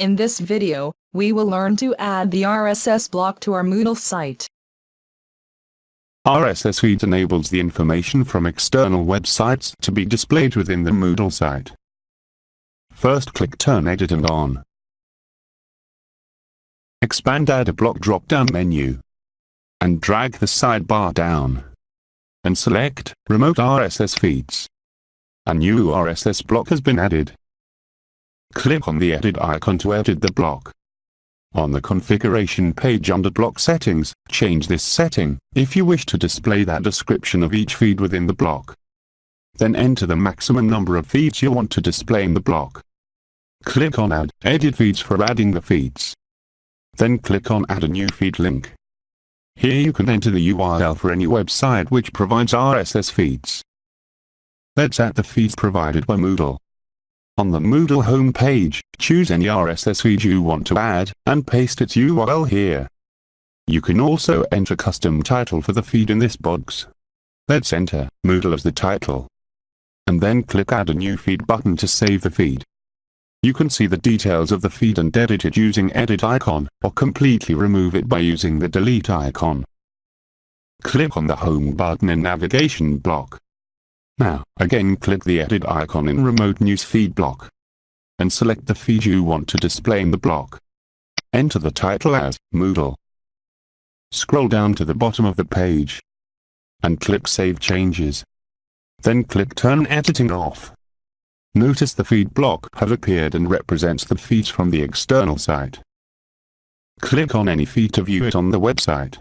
In this video, we will learn to add the RSS block to our Moodle site. RSS feed enables the information from external websites to be displayed within the Moodle site. First click Turn Edit and On. Expand Add a Block drop-down menu. And drag the sidebar down. And select Remote RSS Feeds. A new RSS block has been added. Click on the edit icon to edit the block. On the configuration page under block settings, change this setting, if you wish to display that description of each feed within the block. Then enter the maximum number of feeds you want to display in the block. Click on Add Edit Feeds for adding the feeds. Then click on Add a new feed link. Here you can enter the URL for any website which provides RSS feeds. Let's add the feeds provided by Moodle. On the Moodle homepage, choose any RSS feed you want to add, and paste its URL here. You can also enter custom title for the feed in this box. Let's enter Moodle as the title. And then click Add a new feed button to save the feed. You can see the details of the feed and edit it using edit icon, or completely remove it by using the delete icon. Click on the home button in navigation block. Now, again click the edit icon in remote news feed block. And select the feed you want to display in the block. Enter the title as Moodle. Scroll down to the bottom of the page. And click Save Changes. Then click Turn Editing Off. Notice the feed block has appeared and represents the feeds from the external site. Click on any feed to view it on the website.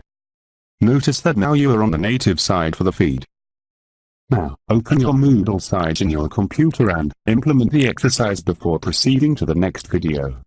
Notice that now you are on the native side for the feed. Now, open your Moodle site in your computer and implement the exercise before proceeding to the next video.